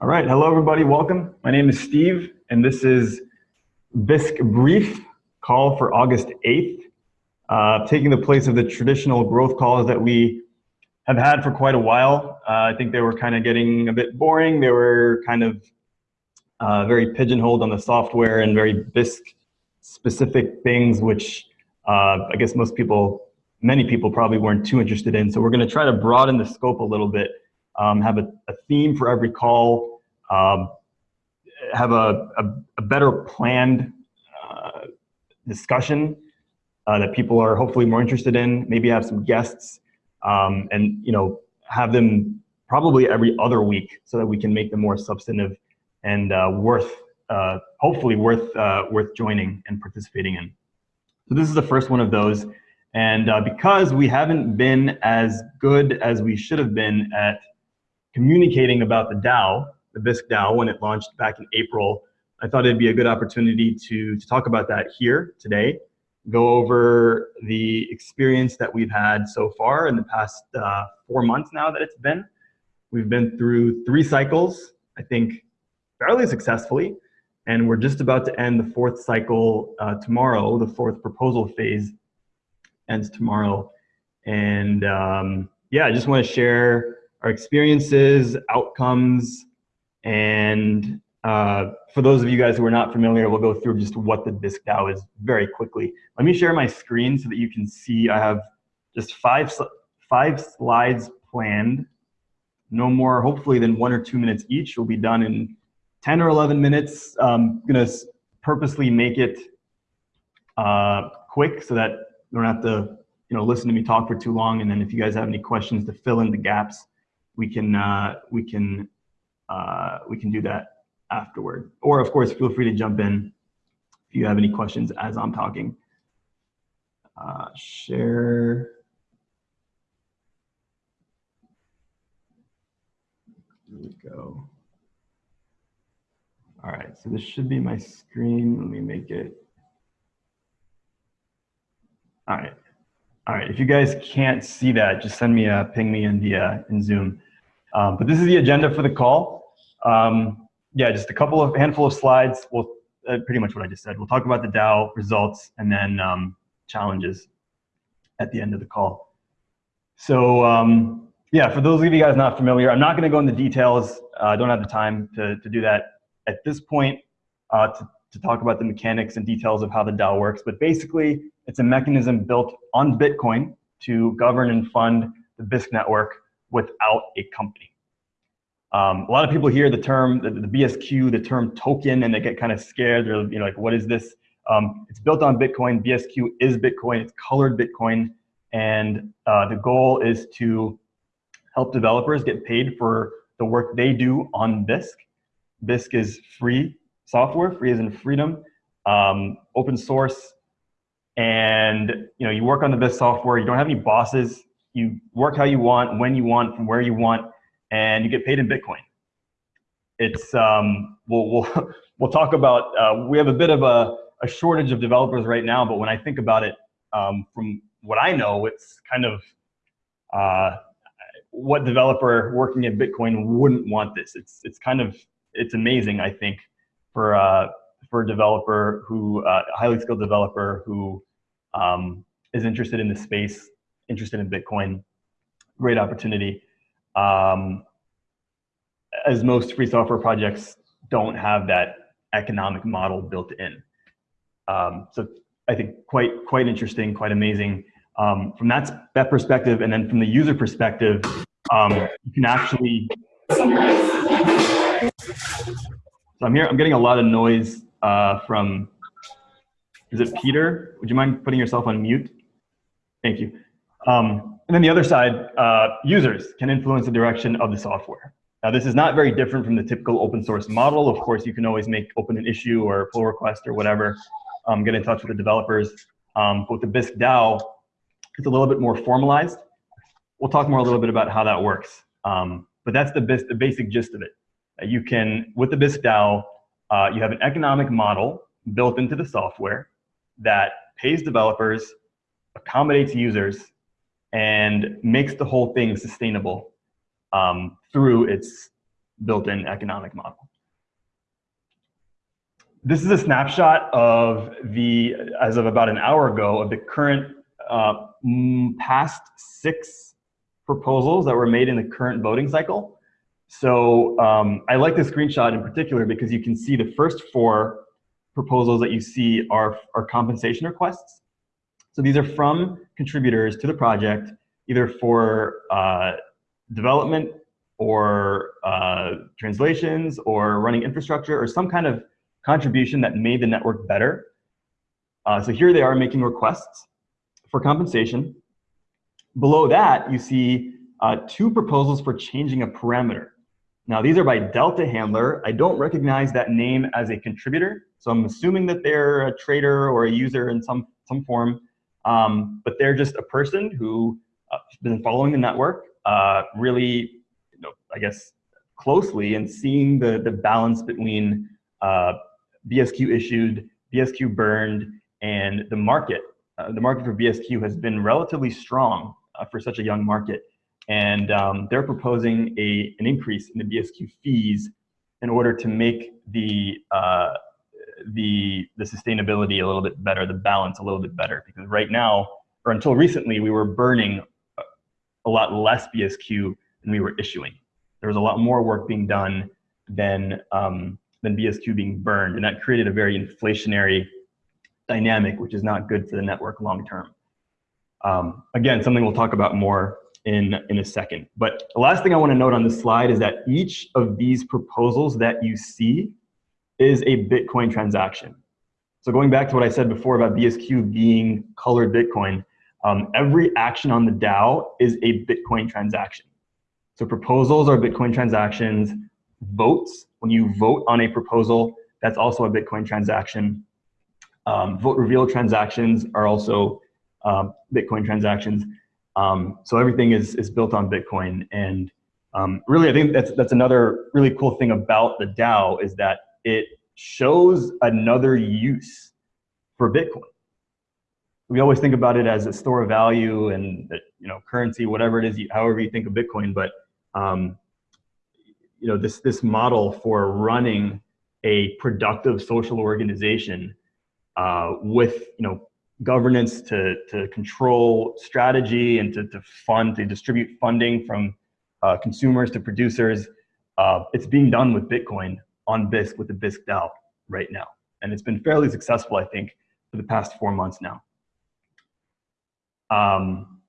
All right, hello everybody, welcome. My name is Steve, and this is Bisq Brief call for August 8th, uh, taking the place of the traditional growth calls that we have had for quite a while. Uh, I think they were kind of getting a bit boring. They were kind of uh, very pigeonholed on the software and very Bisq specific things, which uh, I guess most people, many people probably weren't too interested in. So we're gonna try to broaden the scope a little bit, um, have a, a, theme for every call, um, have a, a, a, better planned uh, discussion uh, that people are hopefully more interested in, maybe have some guests, um, and you know have them probably every other week so that we can make them more substantive and uh, worth, uh, hopefully worth, uh, worth joining and participating in. So this is the first one of those. And because we haven't been as good as we should have been at communicating about the DAO, the Bisq DAO, when it launched back in April, I thought it'd be a good opportunity to, to talk about that here today, go over the experience that we've had so far in the past uh, four months now that it's been. We've been through three cycles. I think fairly successfully. And we're just about to end the fourth cycle uh, tomorrow. The fourth proposal phase ends tomorrow. And um, yeah, I just want to share our experiences, outcomes, and uh, for those of you guys who are not familiar, we'll go through just what the Bisq DAO is very quickly. Let me share my screen so that you can see I have just five, five slides planned. No more, hopefully, than one or two minutes each. will be done in 10 or 11 minutes. I'm um, gonna purposely make it uh, quick so that you don't have to you know, listen to me talk for too long. And then if you guys have any questions to fill in the gaps, we can, uh, we can, uh, we can do that afterward. Or of course, feel free to jump in if you have any questions as I'm talking. Uh, share. There we go. All right, so this should be my screen. Let me make it. All right. All right, if you guys can't see that, just send me a ping me in the in Zoom. Um, but this is the agenda for the call. Um, yeah, just a couple of handful of slides. Well, uh, pretty much what I just said. We'll talk about the DAO results and then um, challenges at the end of the call. So um, yeah, for those of you guys not familiar, I'm not going to go into details. Uh, I don't have the time to, to do that at this point uh, to, to talk about the mechanics and details of how the DAO works, but basically it's a mechanism built on Bitcoin to govern and fund the Bisq network without a company. Um, a lot of people hear the term, the, the, BSQ, the term token, and they get kind of scared. They're you know, like, what is this? Um, it's built on Bitcoin. BSQ is Bitcoin. It's colored Bitcoin. And uh, the goal is to help developers get paid for the work they do on Bisq Bisq is free software, free as in freedom, um, open source, and you know you work on the Bisq software. You don't have any bosses. You work how you want, when you want, from where you want, and you get paid in Bitcoin. It's um, we'll we'll we'll talk about. Uh, we have a bit of a, a shortage of developers right now, but when I think about it, um, from what I know, it's kind of uh, what developer working in Bitcoin wouldn't want this. It's it's kind of it's amazing, I think, for uh, for a developer who uh, a highly skilled developer who um, is interested in the space, interested in Bitcoin. Great opportunity. Um, as most free software projects don't have that economic model built in. Um, so I think quite quite interesting, quite amazing. Um, from that, that perspective, and then from the user perspective, um, you can actually so I'm here, I'm getting a lot of noise uh, from, is it Peter? Would you mind putting yourself on mute? Thank you. Um, and then the other side, uh, users can influence the direction of the software. Now this is not very different from the typical open source model. Of course, you can always make open an issue or pull request or whatever, um, get in touch with the developers. Um, but with the Bisq DAO, it's a little bit more formalized. We'll talk more a little bit about how that works. Um, but that's the, the basic gist of it you can, with the Bisq DAO, uh, you have an economic model built into the software that pays developers, accommodates users, and makes the whole thing sustainable um, through its built-in economic model. This is a snapshot of the, as of about an hour ago, of the current uh, past six proposals that were made in the current voting cycle. So um, I like this screenshot in particular because you can see the first four proposals that you see are, are compensation requests. So these are from contributors to the project, either for uh, development or uh, translations or running infrastructure or some kind of contribution that made the network better. Uh, so here they are making requests for compensation. Below that, you see uh, two proposals for changing a parameter. Now, these are by Delta Handler. I don't recognize that name as a contributor, so I'm assuming that they're a trader or a user in some, some form, um, but they're just a person who uh, been following the network uh, really, you know, I guess, closely and seeing the, the balance between uh, BSQ issued, BSQ burned, and the market. Uh, the market for BSQ has been relatively strong uh, for such a young market. And um, they're proposing a, an increase in the BSQ fees in order to make the, uh, the, the sustainability a little bit better, the balance a little bit better. Because right now, or until recently, we were burning a lot less BSQ than we were issuing. There was a lot more work being done than um, than BSQ being burned. And that created a very inflationary dynamic, which is not good for the network long term. Um, again, something we'll talk about more in, in a second. But the last thing I want to note on this slide is that each of these proposals that you see is a Bitcoin transaction. So going back to what I said before about BSQ being colored Bitcoin, um, every action on the DAO is a Bitcoin transaction. So proposals are Bitcoin transactions, votes when you vote on a proposal, that's also a Bitcoin transaction. Um, vote reveal transactions are also um, Bitcoin transactions. Um, so everything is, is built on Bitcoin. And um, really, I think that's, that's another really cool thing about the DAO is that it shows another use for Bitcoin. We always think about it as a store of value and you know currency, whatever it is, however you think of Bitcoin. But um, you know, this, this model for running a productive social organization uh, with, you know, governance to, to control strategy and to, to fund, to distribute funding from uh, consumers to producers. Uh, it's being done with Bitcoin on Bisq with the Bisq DAO right now. And it's been fairly successful, I think, for the past four months now. Um,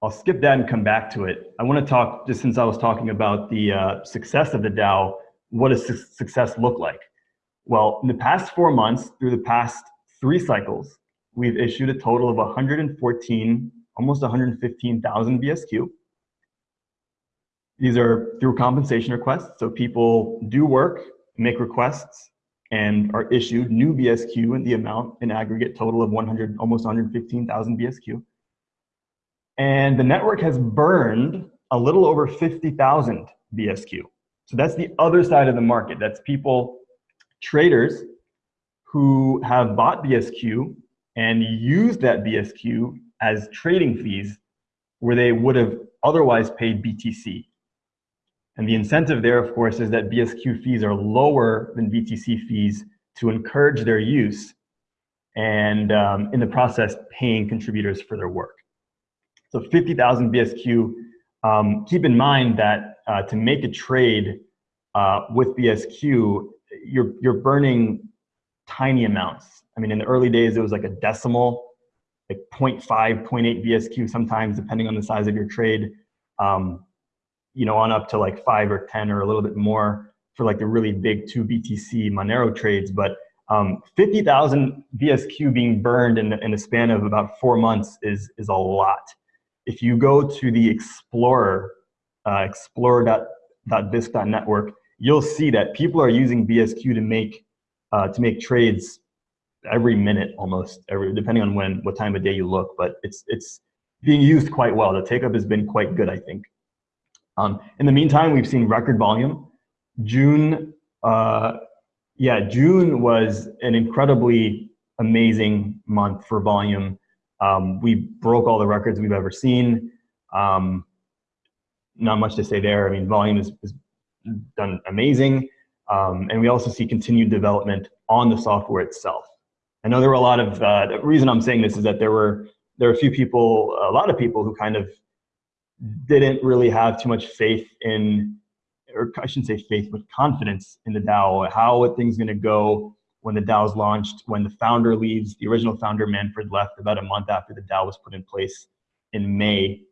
I'll skip that and come back to it. I want to talk, just since I was talking about the uh, success of the DAO, what does su success look like? Well, in the past four months, through the past three cycles, we've issued a total of 114, almost 115,000 BSQ. These are through compensation requests. So people do work, make requests, and are issued new BSQ in the amount in aggregate total of 100, almost 115,000 BSQ. And the network has burned a little over 50,000 BSQ. So that's the other side of the market. That's people, traders, who have bought BSQ and used that BSQ as trading fees where they would have otherwise paid BTC. And the incentive there, of course, is that BSQ fees are lower than BTC fees to encourage their use and um, in the process paying contributors for their work. So 50,000 BSQ. Um, keep in mind that uh, to make a trade uh, with BSQ, you're, you're burning tiny amounts. I mean, in the early days, it was like a decimal, like 0.5, 0.8 BSQ sometimes, depending on the size of your trade, um, you know, on up to like five or 10 or a little bit more for like the really big two BTC Monero trades. But um, 50,000 BSQ being burned in, in a span of about four months is, is a lot if you go to the Explorer, uh, explorer.bisq.network, you'll see that people are using BSQ to make uh, to make trades every minute almost, every depending on when what time of day you look. But it's it's being used quite well. The take up has been quite good, I think. Um, in the meantime, we've seen record volume. June, uh, yeah, June was an incredibly amazing month for volume. Um, we broke all the records we've ever seen. Um, not much to say there. I mean, volume is, done amazing. Um, and we also see continued development on the software itself. I know there were a lot of, uh, the reason I'm saying this is that there were, there were a few people, a lot of people who kind of didn't really have too much faith in, or I shouldn't say faith, but confidence in the DAO, how are things gonna go when the DAO is launched, when the founder leaves, the original founder Manfred left about a month after the DAO was put in place in May.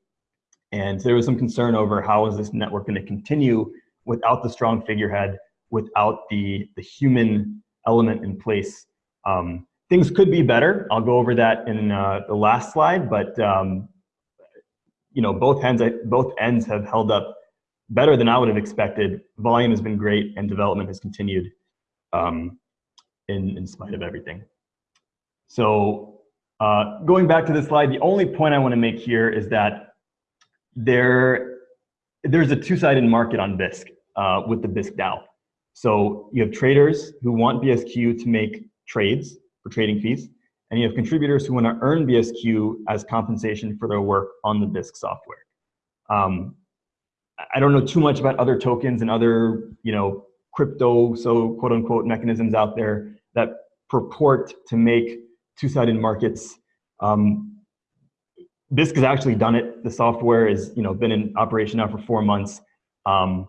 And there was some concern over how is this network gonna continue without the strong figurehead, without the, the human element in place. Um, things could be better. I'll go over that in uh, the last slide, but um, you know, both ends, both ends have held up better than I would have expected. Volume has been great and development has continued um, in, in spite of everything. So uh, going back to this slide, the only point I want to make here is that there, there's a two-sided market on Bisq uh, with the Bisq DAO. So you have traders who want BSQ to make trades for trading fees, and you have contributors who want to earn BSQ as compensation for their work on the Bisq software. Um, I don't know too much about other tokens and other, you know, crypto, so quote unquote mechanisms out there that purport to make two-sided markets. Um, Bisq has actually done it. The software is, you know, been in operation now for four months. Um,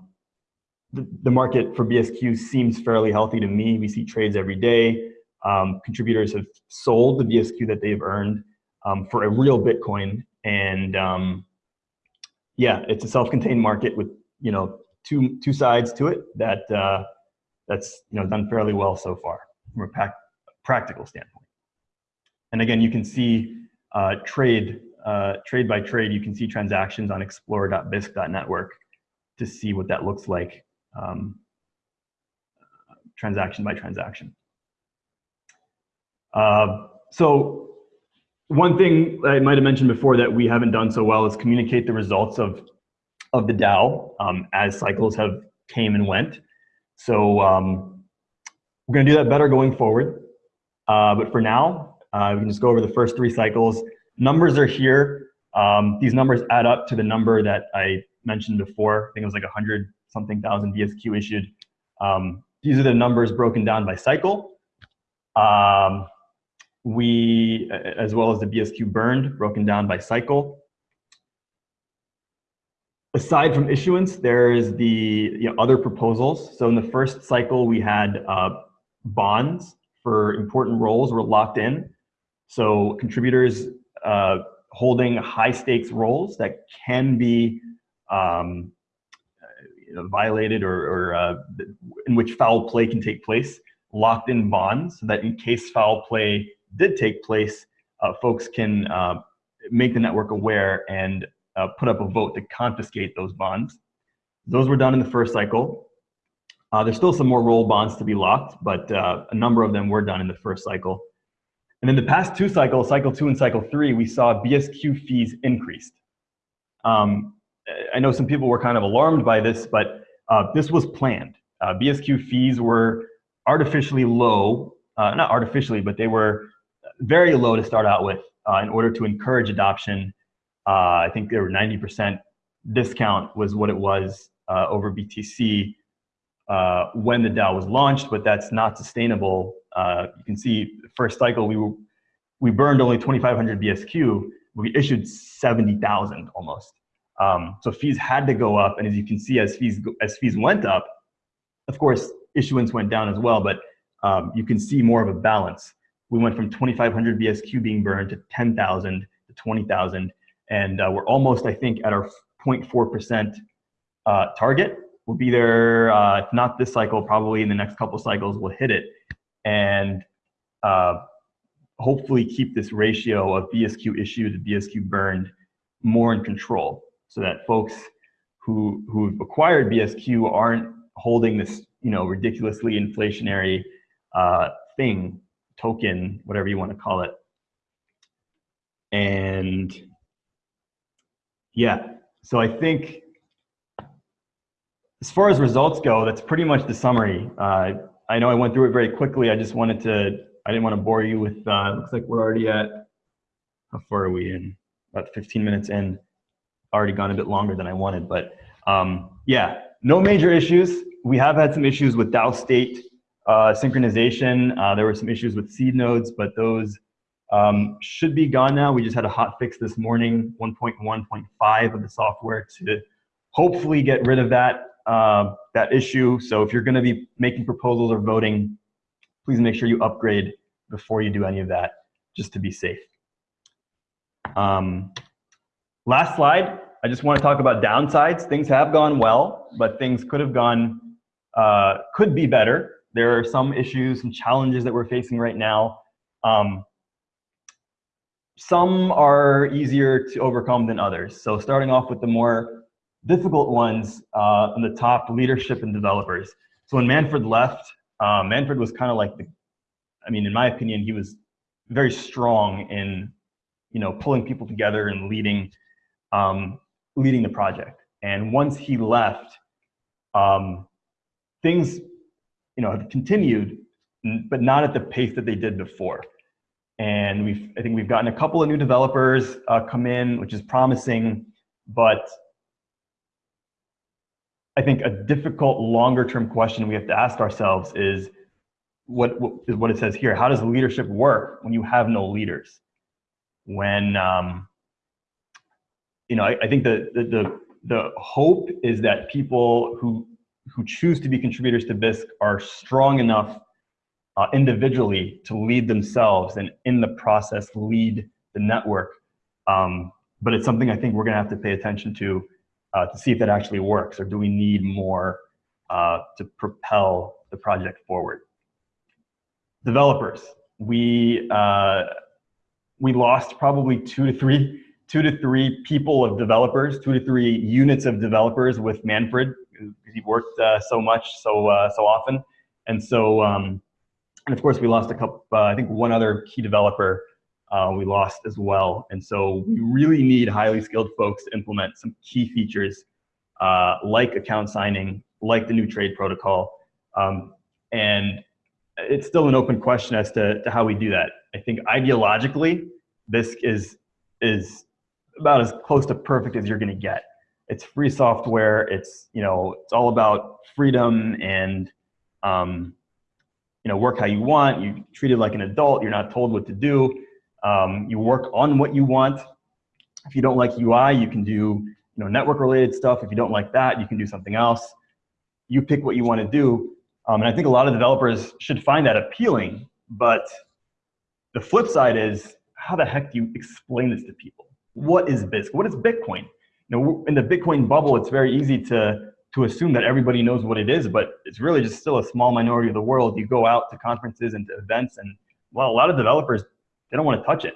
the, the market for BSQ seems fairly healthy to me. We see trades every day. Um, contributors have sold the BSQ that they've earned um, for a real Bitcoin. And um, yeah, it's a self-contained market with, you know, two, two sides to it that uh, that's, you know, done fairly well so far from a practical standpoint. And again, you can see uh, trade, uh, trade by trade, you can see transactions on explorer.bisq.network to see what that looks like um, transaction by transaction. Uh, so one thing I might have mentioned before that we haven't done so well is communicate the results of, of the DAO um, as cycles have came and went. So um, we're gonna do that better going forward. Uh, but for now, uh, we can just go over the first three cycles. Numbers are here. Um, these numbers add up to the number that I mentioned before. I think it was like 100 something thousand BSQ issued. Um, these are the numbers broken down by cycle. Um, we, as well as the BSQ burned, broken down by cycle. Aside from issuance, there is the you know, other proposals. So in the first cycle, we had uh, bonds for important roles were locked in. So contributors uh, holding high stakes roles that can be um, you know, violated or, or uh, in which foul play can take place, locked in bonds so that in case foul play did take place, uh, folks can uh, make the network aware and uh, put up a vote to confiscate those bonds. Those were done in the first cycle. Uh, there's still some more role bonds to be locked, but uh, a number of them were done in the first cycle. And in the past two cycles, cycle two and cycle three, we saw BSQ fees increased. Um, I know some people were kind of alarmed by this, but uh, this was planned. BSQ fees were artificially low, not artificially, but they were very low to start out with uh, in order to encourage adoption. Uh, I think there were 90% discount was what it was uh, over BTC when the DAO was launched, but that's not sustainable. you can see first cycle, we, were, we burned only 2,500 BSQ, we issued 70,000 almost. Um, so fees had to go up, and as you can see, as fees as fees went up, of course, issuance went down as well. But um, you can see more of a balance. We went from 2,500 BSQ being burned to 10,000 to 20,000, and uh, we're almost, I think, at our 0.4 percent uh, target. We'll be there, uh, if not this cycle, probably in the next couple cycles, we'll hit it, and uh, hopefully keep this ratio of BSQ issued to BSQ burned more in control so that folks who who've acquired BSQ aren't holding this you know ridiculously inflationary uh, thing, token, whatever you want to call it. And yeah, so I think as far as results go, that's pretty much the summary. Uh, I know I went through it very quickly. I just wanted to, I didn't want to bore you with, uh, looks like we're already at, how far are we in? About 15 minutes in already gone a bit longer than I wanted, but um, yeah, no major issues. We have had some issues with DAO state uh, synchronization. Uh, there were some issues with seed nodes, but those um, should be gone now. We just had a hot fix this morning, 1.1.5 of the software to hopefully get rid of that, uh, that issue. So if you're gonna be making proposals or voting, please make sure you upgrade before you do any of that, just to be safe. Um, last slide, I just want to talk about downsides. Things have gone well, but things could have gone, uh, could be better. There are some issues and challenges that we're facing right now. Um, some are easier to overcome than others. So starting off with the more difficult ones uh, on the top, leadership and developers. So when Manfred left, uh, Manfred was kind of like the, I mean, in my opinion, he was very strong in, you know, pulling people together and leading, um, leading the project. And once he left, um, things, you know, have continued, but not at the pace that they did before. And we've, I think we've gotten a couple of new developers uh, come in, which is promising, but I think a difficult longer term question we have to ask ourselves is what, what is what it says here. How does leadership work when you have no leaders? When, um, you know, I, I think the, the, the, the hope is that people who, who choose to be contributors to Bisq are strong enough uh, individually to lead themselves and in the process lead the network. Um, but it's something I think we're gonna have to pay attention to uh, to see if that actually works or do we need more uh, to propel the project forward. Developers, we, uh, we lost probably two to three two to three people of developers, two to three units of developers with Manfred because he worked uh, so much, so uh, so often, and so um, and of course, we lost a couple, uh, I think one other key developer we lost as well. And so we really need highly skilled folks to implement some key features like account signing, like the new trade protocol. Um, and it's still an open question as to, to how we do that. I think ideologically, this is, is about as close to perfect as you're gonna get. It's free software, it's, you know, it's all about freedom and um, you know, work how you want, you treat it like an adult, you're not told what to do. Um, you work on what you want. If you don't like UI, you can do you know, network related stuff. If you don't like that, you can do something else. You pick what you want to do. Um, and I think a lot of developers should find that appealing, but the flip side is how the heck do you explain this to people? What is Bisq? What is Bitcoin? You know, in the Bitcoin bubble, it's very easy to to assume that everybody knows what it is, but it's really just still a small minority of the world. You go out to conferences and to events, and well, a lot of developers they don't want to touch it.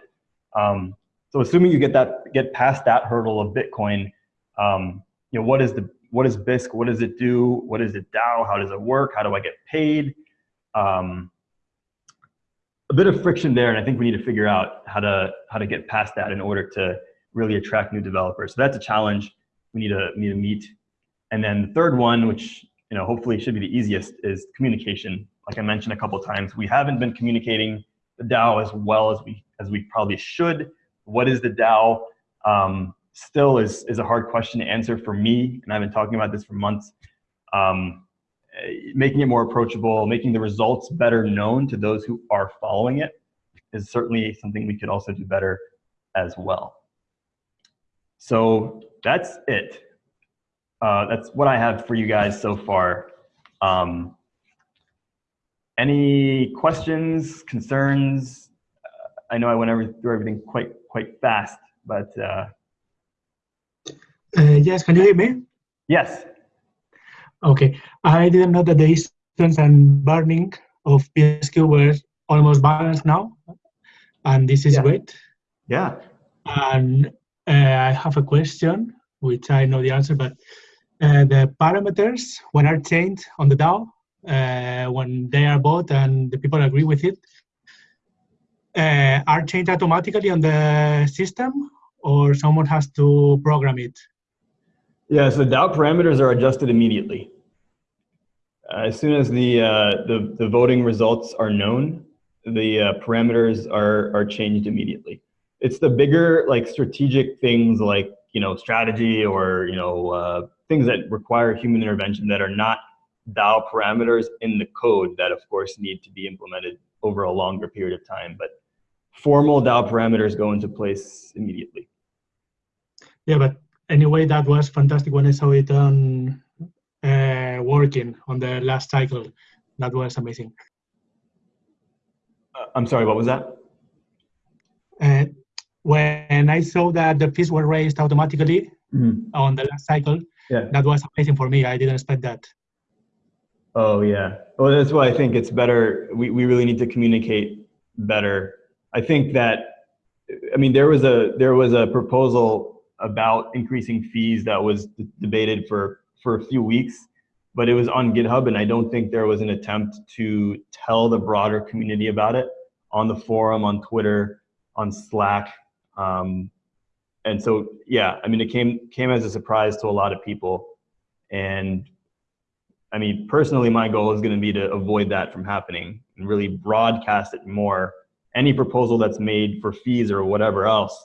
Um, so assuming you get that get past that hurdle of Bitcoin, um, you know what is the what is Bisq? What does it do? What is it DAO? How does it work? How do I get paid? Um, a bit of friction there, and I think we need to figure out how to how to get past that in order to really attract new developers. So that's a challenge we need to need to meet and then the third one, which you know hopefully should be the easiest, is communication. Like I mentioned a couple times, we haven't been communicating the DAO as well as we as we probably should. What is the DAO? Um, still is is a hard question to answer for me, and I've been talking about this for months. Um, making it more approachable, making the results better known to those who are following it is certainly something we could also do better as well. So that's it uh, that's what I have for you guys so far. Um, any questions, concerns? I know I went every, through everything quite quite fast, but uh, uh, yes, can you hear me? Yes. Okay, I didn't know that the instance and burning of BSQ were almost balanced now, and this is yeah. great. Yeah. And I have a question, which I know the answer, but uh, the parameters when are changed on the DAO, uh, when they are bought and the people agree with it, uh, are changed automatically on the system or someone has to program it? Yeah, so DAO parameters are adjusted immediately. Uh, as soon as the, uh, the, the voting results are known, the uh, parameters are, are changed immediately. It's the bigger like strategic things like you know strategy or you know uh, things that require human intervention that are not DAO parameters in the code that of course need to be implemented over a longer period of time. But formal DAO parameters go into place immediately. Yeah, but anyway, that was fantastic when I saw it on uh, working on the last cycle. That was amazing. Uh, I'm sorry, what was that? Uh, when I saw that the fees were raised automatically mm on the last cycle, yeah. that was amazing for me. I didn't expect that. Oh yeah. Well, that's why I think it's better. We, we really need to communicate better. I think that, I mean, there was a, there was a proposal about increasing fees that was debated for, for a few weeks, but it was on GitHub. And I don't think there was an attempt to tell the broader community about it on the forum, on Twitter, on Slack. Um, and so, yeah, I mean, it came came as a surprise to a lot of people. And I mean, personally, my goal is going to be to avoid that from happening and really broadcast it more. Any proposal that's made for fees or whatever else,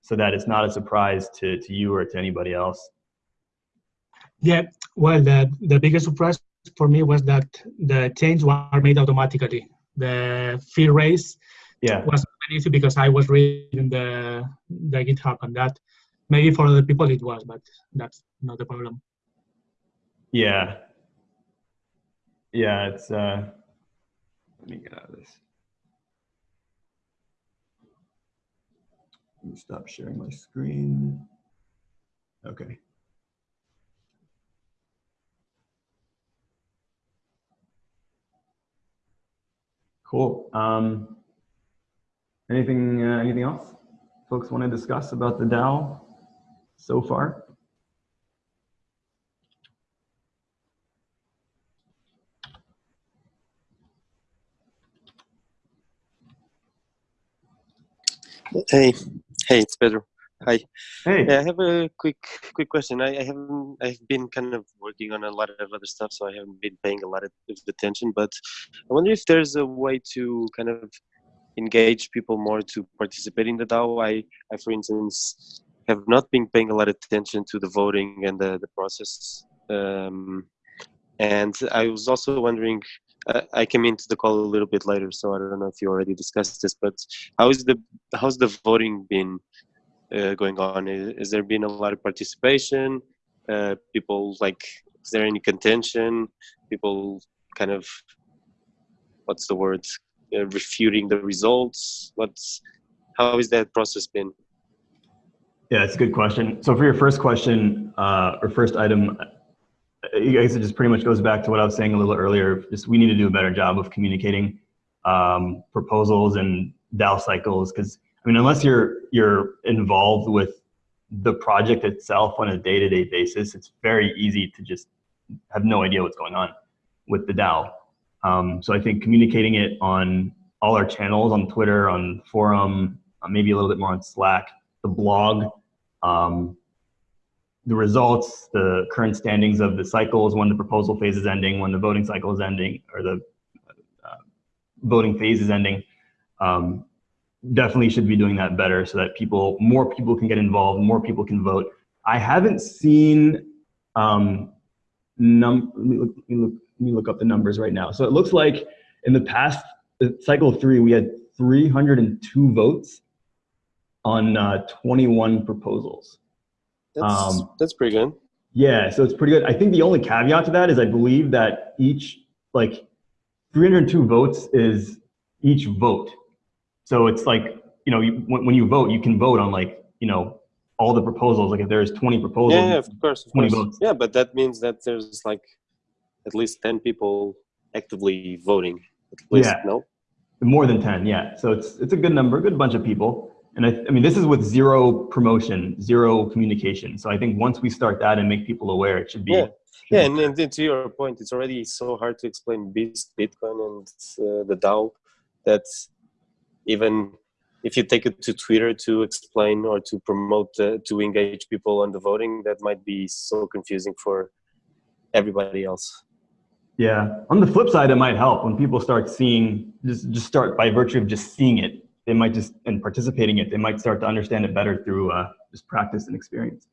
so that it's not a surprise to, to you or to anybody else. Yeah, well, the, the biggest surprise for me was that the changes were made automatically. The fee raise yeah. It was easy because I was reading the the GitHub and that. Maybe for other people it was, but that's not the problem. Yeah. Yeah, it's uh let me get out of this. Let me stop sharing my screen. Okay. Cool. Um, Anything, uh, anything else folks want to discuss about the DAO so far? Hey, hey, it's Pedro. Hi. Hey. Yeah, I have a quick quick question. I, I haven't I've been kind of working on a lot of other stuff, so I haven't been paying a lot of attention. But I wonder if there's a way to kind of engage people more to participate in the DAO. I, I for instance, have not been paying a lot of attention to the voting and the, the process. Um, and I was also wondering, uh, I came into the call a little bit later, so I don't know if you already discussed this, but how is the how's the voting been uh, going on? Is, is, there been a lot of participation? Uh, people like, is there any contention? People kind of, what's the word? Uh, refuting the results? What's how has that process been? Yeah, it's a good question. So for your first question uh, or first item, I guess it just pretty much goes back to what I was saying a little earlier. Just we need to do a better job of communicating um, proposals and DAO cycles because I mean, unless you're you're involved with the project itself on a day-to-day -day basis, it's very easy to just have no idea what's going on with the DAO. Um, so I think communicating it on all our channels on Twitter, on forum, uh, maybe a little bit more on Slack, the blog, um, the results, the current standings of the cycles, when the proposal phase is ending, when the voting cycle is ending, or the uh, voting phase is ending. Um, definitely should be doing that better so that people, more people can get involved, more people can vote. I haven't seen um, num. Let me look, let me look me look up the numbers right now. So it looks like in the past cycle three, we had 302 votes on uh, 21 proposals. That's, um, that's pretty good. Yeah, so it's pretty good. I think the only caveat to that is I believe that each, like 302 votes is each vote. So it's like, you know, you, when, when you vote, you can vote on like, you know, all the proposals. Like if there's 20 proposals, yeah, yeah of course, of 20 course. votes. Yeah, but that means that there's like at least 10 people actively voting at least yeah. no? More than 10 yeah. So it's it's a good number a good bunch of people. And I, I mean this is with zero promotion zero communication. So i think once we start that and make people aware it should be yeah. yeah and, and to your point it's already so hard to explain bitcoin and uh, the dao that even if you take it to twitter to explain or to promote uh, to engage people on the voting that might be so confusing for everybody else yeah. On the flip side, it might help when people start seeing, just, just start by virtue of just seeing it, they might just, and participating it, they might start to understand it better through uh, just practice and experience.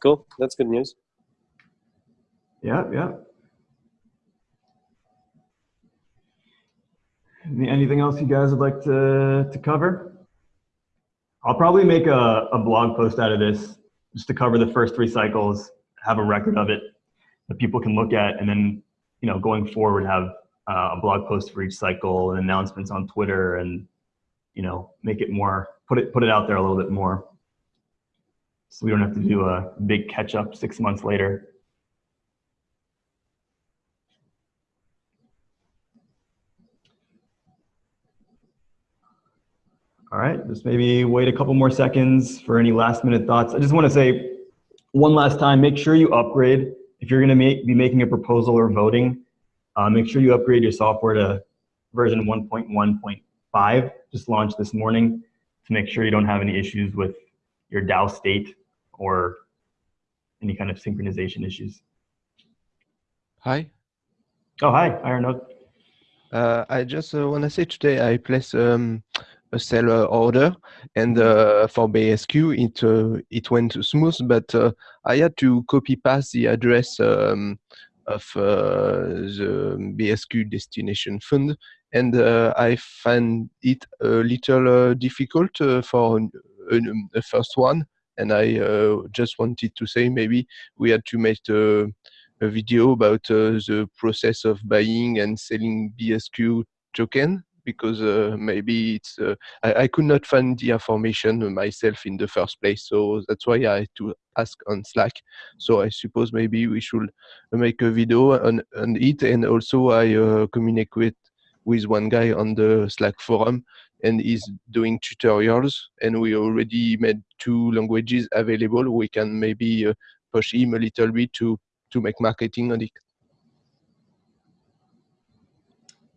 Cool. That's good news. Yeah, yeah. Anything else you guys would like to, to cover? I'll probably make a, a blog post out of this just to cover the first three cycles, have a record of it that people can look at, and then, you know, going forward, have uh, a blog post for each cycle and announcements on Twitter and, you know, make it more, put it, put it out there a little bit more. So we don't have to do a big catch up six months later. All right, just maybe wait a couple more seconds for any last minute thoughts. I just want to say one last time, make sure you upgrade. If you're going to make, be making a proposal or voting, uh, make sure you upgrade your software to version 1.1.5, just launched this morning to make sure you don't have any issues with your DAO state or any kind of synchronization issues. Hi. Oh, hi, Iron Oak. Uh, I just uh, want to say today I placed um, a seller order, and uh, for BSQ it uh, it went smooth, but uh, I had to copy paste the address um, of uh, the BSQ destination fund, and uh, I find it a little uh, difficult for the first one. And I just wanted to say maybe we had to make a, video about the process of buying and selling BSQ token because uh, maybe it's uh, I, I could not find the information myself in the first place so that's why i had to ask on slack. So i suppose maybe we should make a video on, on it and also i uh, communicate with, with one guy on the slack forum and he's doing tutorials and we already made two languages available. We can maybe uh, push him a little bit to to make marketing on it.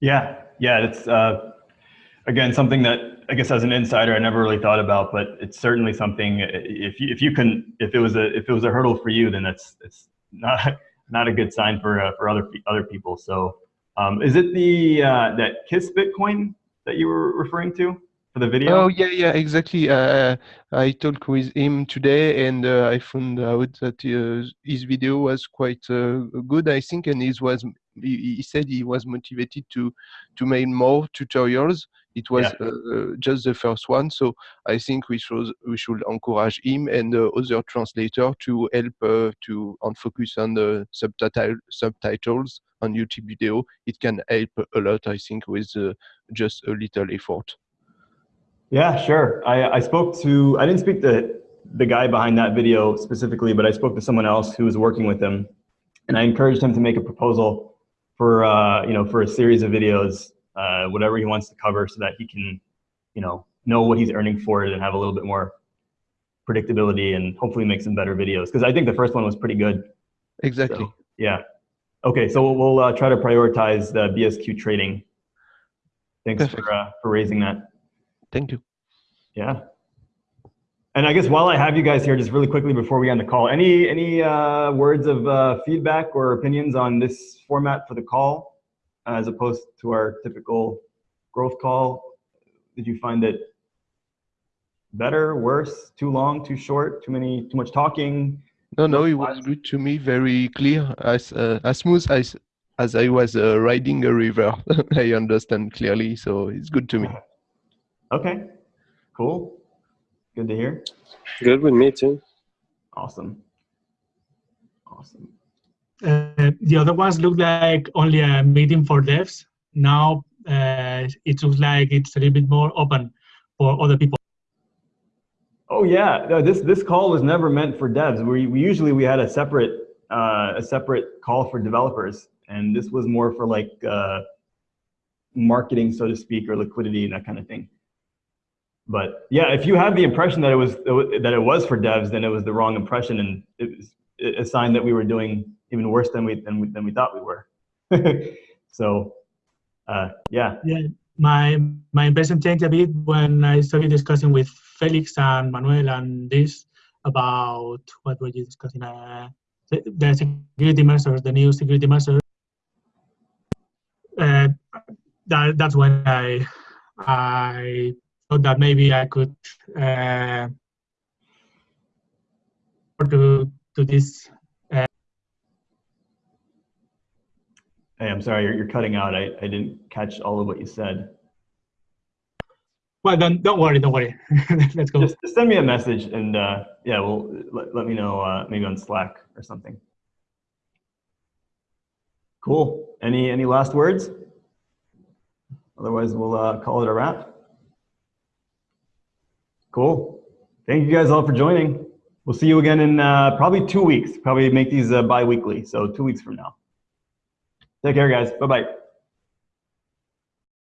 Yeah, yeah, it's uh, again something that I guess as an insider I never really thought about, but it's certainly something. If you if you can if it was a if it was a hurdle for you, then that's it's not not a good sign for uh, for other other people. So, um, is it the uh, that Kiss Bitcoin that you were referring to for the video? Oh yeah, yeah, exactly. Uh, I talked with him today, and uh, I found out that uh, his video was quite uh, good, I think, and he was he, he said he was motivated to to make more tutorials. It was Yeah. uh, just the first one, so I think we should we should encourage him and uh, other translator to help uh, to and focus on the subtitle subtitles on YouTube video. It can help a lot, I think, with uh, just a little effort. Yeah, sure. I, I spoke to, I didn't speak to the guy behind that video specifically, but I spoke to someone else who was working with him. And I encouraged him to make a proposal for, uh, you know, for a series of videos, uh, whatever he wants to cover so that he can, you know, know what he's earning for it and have a little bit more predictability and hopefully make some better videos. Because I think the first one was pretty good. Exactly. So, yeah. Okay, so we'll, we'll uh, try to prioritize the BSQ trading. Thanks Perfect. for, uh, for raising that. Thank you. Yeah. And I guess while I have you guys here, just really quickly before we end the call, any any uh, words of uh, feedback or opinions on this format for the call, as opposed to our typical growth call? Did you find it better, worse, too long, too short, too many, too much talking? No, no, it was good to me, very clear, as uh, as smooth as as I was uh, riding a river. I understand clearly, so it's good to me. Okay, cool, good to hear. Good with me too. Awesome, awesome. Uh, the other ones look like only a meeting for devs. Now uh, it looks like it's a little bit more open for other people. Oh yeah, no, this this call was never meant for devs. We, we usually we had a separate uh, a separate call for developers, and this was more for like uh, marketing, so to speak, or liquidity and that kind of thing. But yeah, if you have the impression that it was that it was for devs, then it was the wrong impression, and it was a sign that we were doing even worse than we than we, than we thought we were. so uh, yeah, Yeah, my my impression changed a bit when I started discussing with Felix and Manuel and this about what were you discussing? Uh, the, security measures, the new security measures. uh, that that's when I I that maybe I could uh, to to this. Hey, I'm sorry, you're, you're cutting out. I, I didn't catch all of what you said. Well, don't don't worry, don't worry. Let's go. Just, just send me a message and uh, yeah, well, let, let me know uh, maybe on Slack or something. Cool. Any any last words? Otherwise, we'll uh, call it a wrap. Cool. Thank you guys all for joining. We'll see you again in uh, probably two weeks. Probably make these uh, bi-weekly, so two weeks from now. Take care, guys. Bye-bye.